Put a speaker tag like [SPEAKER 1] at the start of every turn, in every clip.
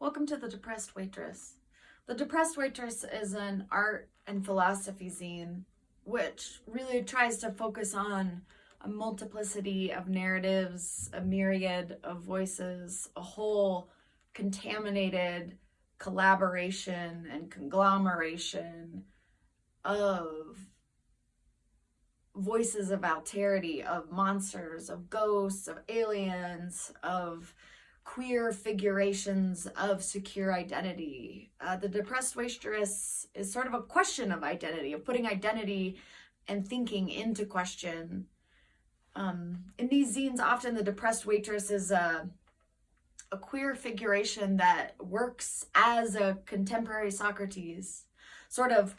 [SPEAKER 1] Welcome to The Depressed Waitress. The Depressed Waitress is an art and philosophy zine which really tries to focus on a multiplicity of narratives, a myriad of voices, a whole contaminated collaboration and conglomeration of voices of alterity, of monsters, of ghosts, of aliens, of queer figurations of secure identity. Uh, the depressed waitress is sort of a question of identity, of putting identity and thinking into question. Um, in these zines, often the depressed waitress is a, a queer figuration that works as a contemporary Socrates, sort of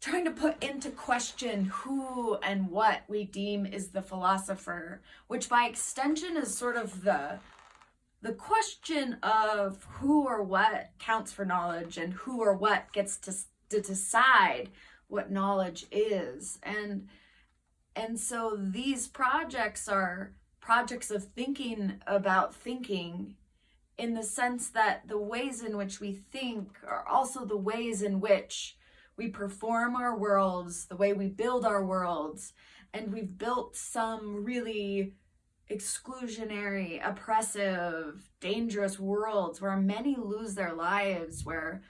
[SPEAKER 1] trying to put into question who and what we deem is the philosopher, which by extension is sort of the the question of who or what counts for knowledge and who or what gets to, to decide what knowledge is. And and so these projects are projects of thinking about thinking in the sense that the ways in which we think are also the ways in which we perform our worlds, the way we build our worlds, and we've built some really exclusionary, oppressive, dangerous worlds where many lose their lives, where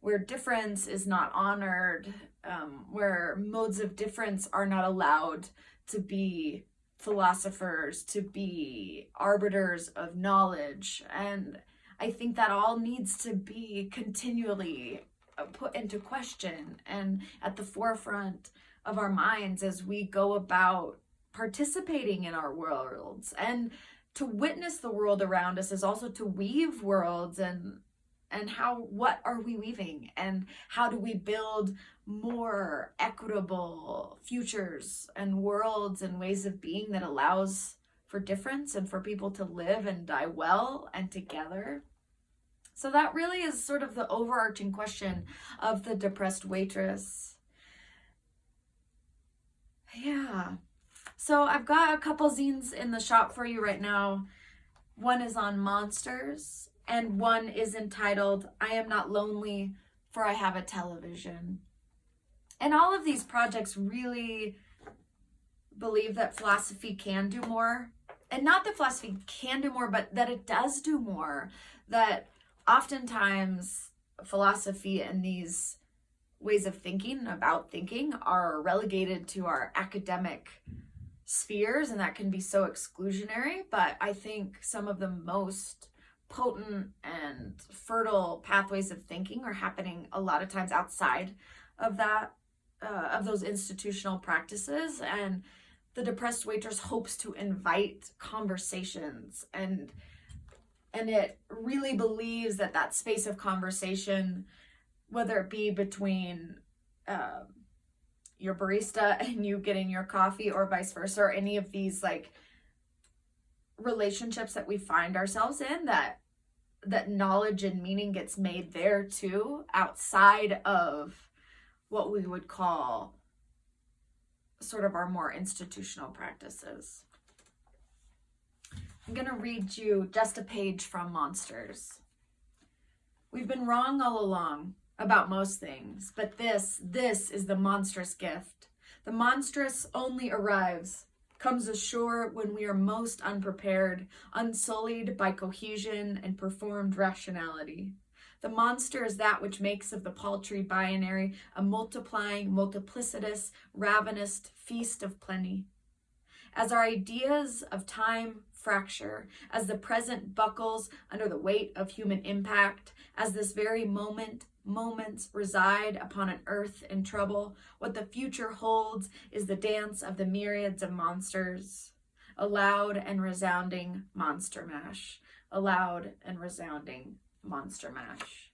[SPEAKER 1] where difference is not honored, um, where modes of difference are not allowed to be philosophers, to be arbiters of knowledge. And I think that all needs to be continually uh, put into question and at the forefront of our minds as we go about participating in our worlds. And to witness the world around us is also to weave worlds and and how what are we weaving? And how do we build more equitable futures and worlds and ways of being that allows for difference and for people to live and die well and together? So that really is sort of the overarching question of the depressed waitress. Yeah so I've got a couple zines in the shop for you right now. One is on monsters and one is entitled I Am Not Lonely for I Have a Television. And all of these projects really believe that philosophy can do more. And not that philosophy can do more, but that it does do more. That oftentimes philosophy and these ways of thinking about thinking are relegated to our academic spheres and that can be so exclusionary but i think some of the most potent and fertile pathways of thinking are happening a lot of times outside of that uh, of those institutional practices and the depressed waitress hopes to invite conversations and and it really believes that that space of conversation whether it be between um, your barista and you getting your coffee or vice versa or any of these like relationships that we find ourselves in that that knowledge and meaning gets made there too outside of what we would call sort of our more institutional practices. I'm going to read you just a page from Monsters. We've been wrong all along about most things, but this, this is the monstrous gift. The monstrous only arrives, comes ashore when we are most unprepared, unsullied by cohesion and performed rationality. The monster is that which makes of the paltry binary a multiplying, multiplicitous, ravenous feast of plenty. As our ideas of time fracture, as the present buckles under the weight of human impact, as this very moment moments reside upon an earth in trouble. What the future holds is the dance of the myriads of monsters. A loud and resounding monster mash. A loud and resounding monster mash.